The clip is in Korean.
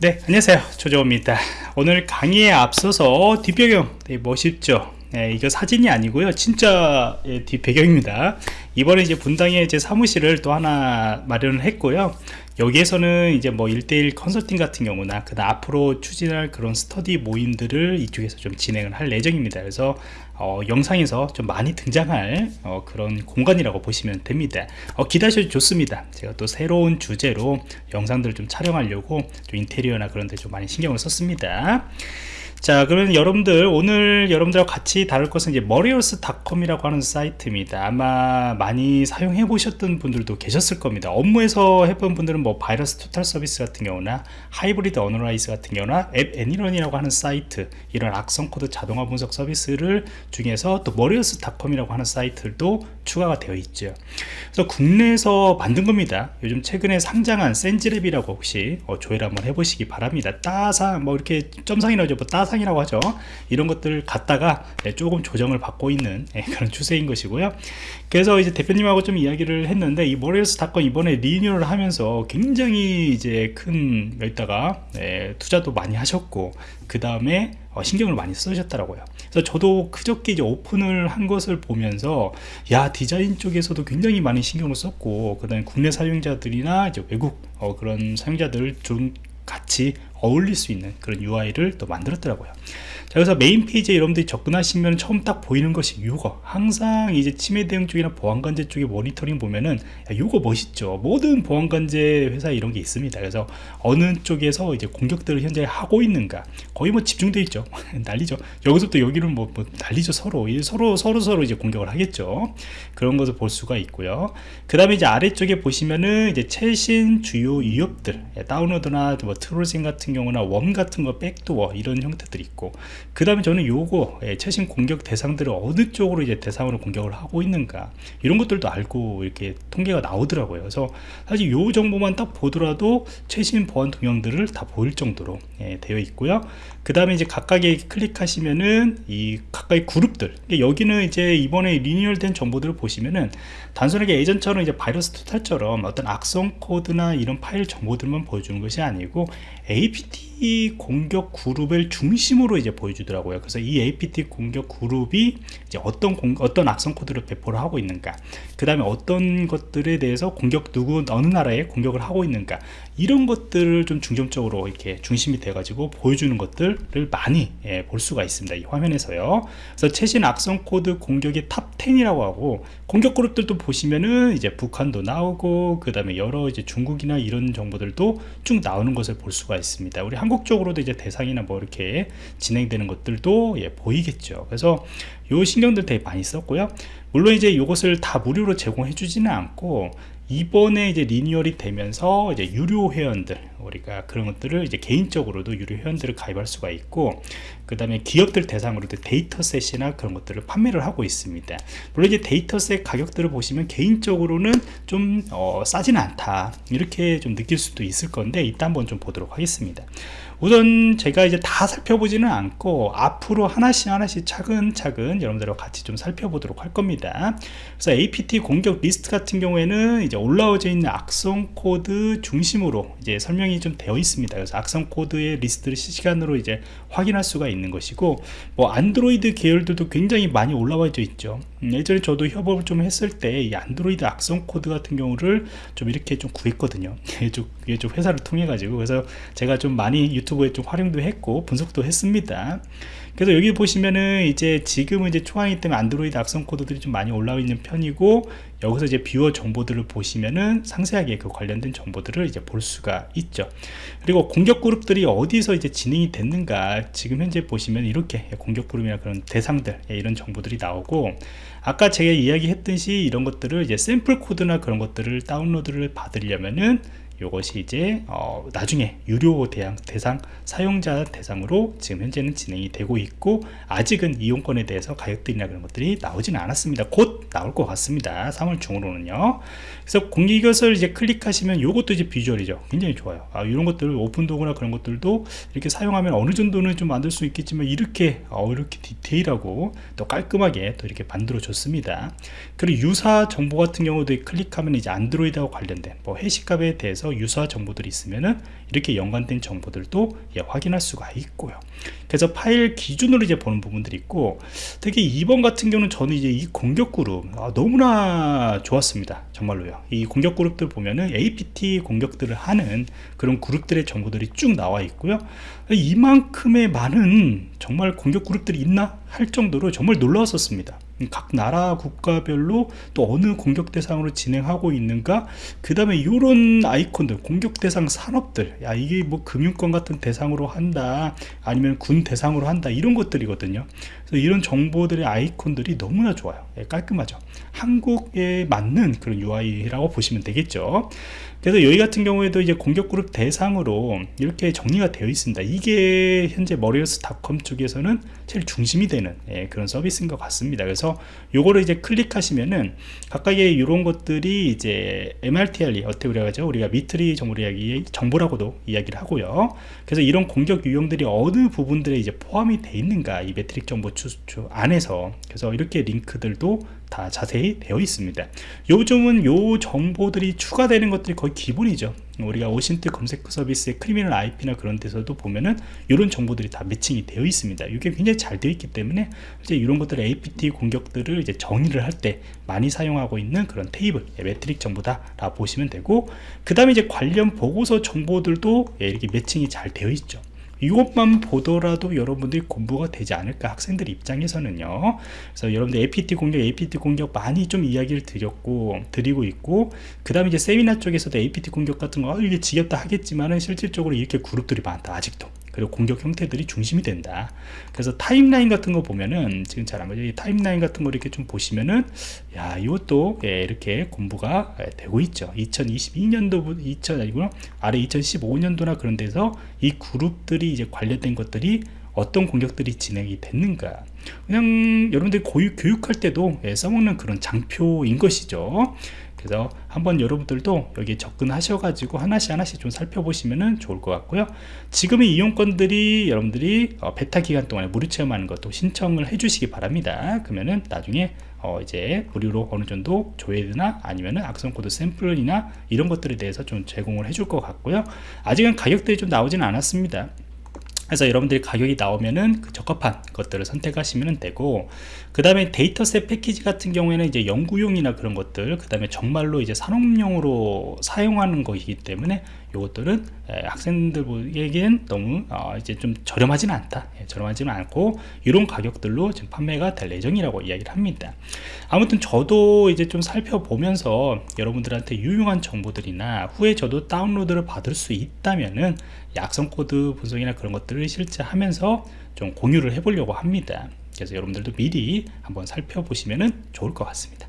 네 안녕하세요. 조정호입니다. 오늘 강의에 앞서서 뒷배경 네, 멋있죠? 네, 이거 사진이 아니고요. 진짜 예, 뒷배경입니다. 이번에 이제 분당에 이제 사무실을 또 하나 마련을 했고요. 여기에서는 이제 뭐 1대1 컨설팅 같은 경우나 그 앞으로 추진할 그런 스터디 모임들을 이쪽에서 좀 진행을 할 예정입니다. 그래서 어, 영상에서 좀 많이 등장할 어, 그런 공간이라고 보시면 됩니다. 어, 기대하셔도 좋습니다. 제가 또 새로운 주제로 영상들을 좀 촬영하려고 좀 인테리어나 그런 데 좀 많이 신경을 썼습니다 자 그러면 여러분들 오늘 여러분들과 같이 다룰 것은 이제 malwares.com이라고 하는 사이트입니다. 아마 많이 사용해 보셨던 분들도 계셨을 겁니다. 업무에서 해본 분들은 뭐 VirusTotal 서비스 같은 경우나 Hybrid Analysis 같은 경우나 app ANY.RUN이라고 하는 사이트 이런 악성 코드 자동화 분석 서비스를 중에서 또 malwares.com이라고 하는 사이트도 추가가 되어 있죠. 그래서 국내에서 만든 겁니다. 요즘 최근에 상장한 센지랩이라고 혹시 어, 조회를 한번 해보시기 바랍니다. 따상 뭐 이렇게 점상이 나오죠 뭐 따 사상이라고 하죠. 이런 것들을 갖다가 네, 조금 조정을 받고 있는 네, 그런 추세인 것이고요. 그래서 이제 대표님하고 좀 이야기를 했는데 이 모리얼스 닷컴 이번에 리뉴얼을 하면서 굉장히 이제 큰 여기다가 네, 투자도 많이 하셨고 그 다음에 어, 신경을 많이 쓰셨더라고요. 그래서 저도 그저께 이제 오픈을 한 것을 보면서 야 디자인 쪽에서도 굉장히 많이 신경을 썼고 그 다음에 국내 사용자들이나 이제 외국 어, 그런 사용자들 좀 같이 어울릴 수 있는 그런 UI를 또 만들었더라고요. 자 그래서 메인 페이지에 여러분들이 접근하시면 처음 딱 보이는 것이 이거. 항상 이제 침해 대응 쪽이나 보안관제 쪽에 모니터링 보면은 이거 멋있죠. 모든 보안관제 회사에 이런 게 있습니다. 그래서 어느 쪽에서 이제 공격들을 현재 하고 있는가. 거의 뭐 집중돼 있죠. 난리죠. 여기서부터 여기는 뭐, 뭐 난리죠 서로. 서로 서로 서로 이제 공격을 하겠죠. 그런 것을 볼 수가 있고요. 그 다음에 이제 아래쪽에 보시면은 이제 최신 주요 위협들. 예, 다운로드나 뭐 트롤징 같은 경우나 웜 같은 거 백도어 이런 형태들이 있고 그 다음에 저는 요거 예, 최신 공격 대상들을 어느 쪽으로 이제 대상으로 공격을 하고 있는가 이런 것들도 알고 이렇게 통계가 나오더라고요. 그래서 사실 요 정보만 딱 보더라도 최신 보안 동향들을 다 보일 정도로 예, 되어 있고요. 그 다음에 이제 각각에 클릭하시면은 이 각각의 그룹들 여기는 이제 이번에 리뉴얼된 정보들을 보시면은 단순하게 예전처럼 이제 바이러스 토탈처럼 어떤 악성 코드나 이런 파일 정보들만 보여주는 것이 아니고 APT 공격 그룹을 중심으로 이제 보여주더라고요. 그래서 이 APT 공격 그룹이 이제 어떤 공, 어떤 악성 코드를 배포를 하고 있는가, 그 다음에 어떤 것들에 대해서 공격 누구 어느 나라에 공격을 하고 있는가 이런 것들을 좀 중점적으로 이렇게 중심이 돼가지고 보여주는 것들을 많이 예, 볼 수가 있습니다. 이 화면에서요. 그래서 최신 악성 코드 공격의 top 10이라고 하고 공격 그룹들도 보시면은 이제 북한도 나오고 그 다음에 여러 이제 중국이나 이런 정보들도 쭉 나오는 것을 볼 수가 있습니다 우리 한국 쪽으로도 이제 대상이나 뭐 이렇게 진행되는 것들도 예, 보이겠죠. 그래서 요 신경들 되게 많이 썼고요. 물론 이제 이것을 다 무료로 제공해 주지는 않고 이번에 이제 리뉴얼이 되면서 이제 유료 회원들 우리가 그런 것들을 이제 개인적으로도 유료 회원들을 가입할 수가 있고 그 다음에 기업들 대상으로도 dataset이나 그런 것들을 판매를 하고 있습니다. 물론 이제 dataset 가격들을 보시면 개인적으로는 좀 어, 싸지는 않다. 이렇게 좀 느낄 수도 있을 건데 이따 한번 좀 보도록 하겠습니다 우선 제가 이제 다 살펴보지는 않고 앞으로 하나씩 하나씩 차근차근 여러분들과 같이 좀 살펴보도록 할 겁니다. 그래서 APT 공격 리스트 같은 경우에는 이제 올라오져 있는 악성 코드 중심으로 이제 설명이 좀 되어 있습니다. 그래서 악성 코드의 리스트를 실시간으로 이제 확인할 수가 있는 것이고 뭐 안드로이드 계열들도 굉장히 많이 올라와져 있죠. 음, 예전에 저도 협업을 좀 했을 때 이 안드로이드 악성 코드 같은 경우를 좀 이렇게 좀 구했거든요. 이쪽 회사를 통해 가지고. 그래서 제가 좀 많이 유튜브에 좀 활용도 했고 분석도 했습니다. 그래서 여기 보시면은 이제 지금은 이제 초안이기 때문에 안드로이드 악성 코드들이 좀 많이 올라와 있는 편이고 여기서 이제 뷰어 정보들을 보시면은 상세하게 그 관련된 정보들을 이제 볼 수가 있죠. 그리고 공격 그룹들이 어디서 이제 진행이 됐는가 지금 현재 보시면 이렇게 공격 그룹이나 그런 대상들 예, 이런 정보들이 나오고 아까 제가 이야기했듯이 이런 것들을 이제 샘플 코드나 그런 것들을 다운로드를 받으려면은 이것이 이제 어, 나중에 유료 대상, 대상 사용자 대상으로 지금 현재는 진행이 되고 있고 아직은 이용권에 대해서 가격들이나 그런 것들이 나오지는 않았습니다. 곧 나올 것 같습니다. 3월 중으로는요. 그래서 공개 이것을 이제 클릭하시면 이것도 이제 비주얼이죠. 굉장히 좋아요. 아, 이런 것들 오픈도구나 그런 것들도 이렇게 사용하면 어느 정도는 좀 만들 수 있겠지만 이렇게 어, 이렇게 디테일하고 또 깔끔하게 또 이렇게 만들어 줬습니다. 그리고 유사 정보 같은 경우도 클릭하면 이제 안드로이드하고 관련된 뭐 해시값에 대해서 유사 정보들이 있으면은 이렇게 연관된 정보들도 예, 확인할 수가 있고요. 그래서 파일 기준으로 이제 보는 부분들이 있고 특히 2번 같은 경우는 저는 이제 이 공격 아, 너무나 좋았습니다. 정말로요. 이 공격 그룹들 보면은 APT 공격들을 하는 그런 그룹들의 정보들이 쭉 나와 있고요. 이만큼의 많은 정말 공격 그룹들이 있나 할 정도로 정말 놀라웠었습니다. 각 나라 국가별로 또 어느 공격 대상으로 진행하고 있는가 그 다음에 이런 아이콘들 공격 대상 산업들 야 이게 뭐 금융권 같은 대상으로 한다 아니면 군 대상으로 한다 이런 것들이거든요. 그래서 이런 정보들의 아이콘들이 너무나 좋아요. 예, 깔끔하죠. 한국에 맞는 그런 UI라고 보시면 되겠죠. 그래서 여기 같은 경우에도 이제 공격 그룹 대상으로 이렇게 정리가 되어 있습니다. 이게 현재 머리어스 닷컴 쪽에서는 제일 중심이 되는 예, 그런 서비스인 것 같습니다. 그래서 요거를 이제 클릭하시면은 각각의 이런 것들이 이제 MRTR이 어떻게 우리가 우리가 미트리 정보 이야기 정보라고도 이야기를 하고요. 그래서 이런 공격 유형들이 어느 부분들에 이제 포함이 되어 있는가 이 매트릭스 정보 추수 안에서. 그래서 이렇게 링크들도 다 자세히 되어 있습니다. 요즘은 요 정보들이 추가되는 것들이 거의 기본이죠. 우리가 OSINT 검색 서비스의 Criminal IP나 그런 데서도 보면은 이런 정보들이 다 매칭이 되어 있습니다. 이게 굉장히 잘 되어 있기 때문에 이제 이런 것들 APT 공격들을 이제 정의를 할 때 많이 사용하고 있는 그런 테이블 예, 매트릭스 정보다 라 보시면 되고 그 다음에 이제 관련 보고서 정보들도 예, 이렇게 매칭이 잘 되어 있죠 이것만 보더라도 여러분들이 공부가 되지 않을까 학생들 입장에서는요. 그래서 여러분들 APT 공격 APT 공격 많이 좀 이야기를 드렸고 드리고 있고 그 다음에 이제 세미나 쪽에서도 APT 공격 같은 거 어, 이게 지겹다 하겠지만은 실질적으로 이렇게 그룹들이 많다 아직도 그리고 공격 형태들이 중심이 된다. 그래서 타임라인 같은 거 보면은 지금 잘 안 보죠? 이 타임라인 같은 거 이렇게 좀 보시면은 야 이것도 예, 이렇게 공부가 예, 되고 있죠. 2022년도 2000 아니구나. 아래 2015년도나 그런 데서 이 그룹들이 이제 관련된 것들이 어떤 공격들이 진행이 됐는가. 그냥 여러분들이 고유, 교육할 때도 예, 써먹는 그런 장표인 것이죠 그래서 한번 여러분들도 여기 접근하셔 가지고 하나씩 하나씩 좀 살펴보시면 좋을 것 같고요. 지금의 이용권들이 여러분들이 어, 베타 기간 동안에 무료 체험하는 것도 신청을 해 주시기 바랍니다. 그러면은 나중에 어 이제 무료로 어느 정도 조회나 아니면은 악성 코드 샘플이나 이런 것들에 대해서 좀 제공을 해줄 것 같고요. 아직은 가격들이 좀 나오지는 않았습니다 그래서 여러분들이 가격이 나오면은 그 적합한 것들을 선택하시면 되고 그 다음에 dataset 패키지 같은 경우에는 이제 연구용이나 그런 것들 그 다음에 정말로 이제 산업용으로 사용하는 것이기 때문에 이것들은 학생들에게는 너무 어 이제 좀 저렴하지는 않다. 예, 저렴하지는 않고 이런 가격들로 지금 판매가 될 예정이라고 이야기를 합니다. 아무튼 저도 이제 좀 살펴보면서 여러분들한테 유용한 정보들이나 후에 저도 다운로드를 받을 수 있다면은 악성 코드 분석이나 그런 것들을 실제 하면서 좀 공유를 해 보려고 합니다. 그래서 여러분들도 미리 한번 살펴보시면 좋을 것 같습니다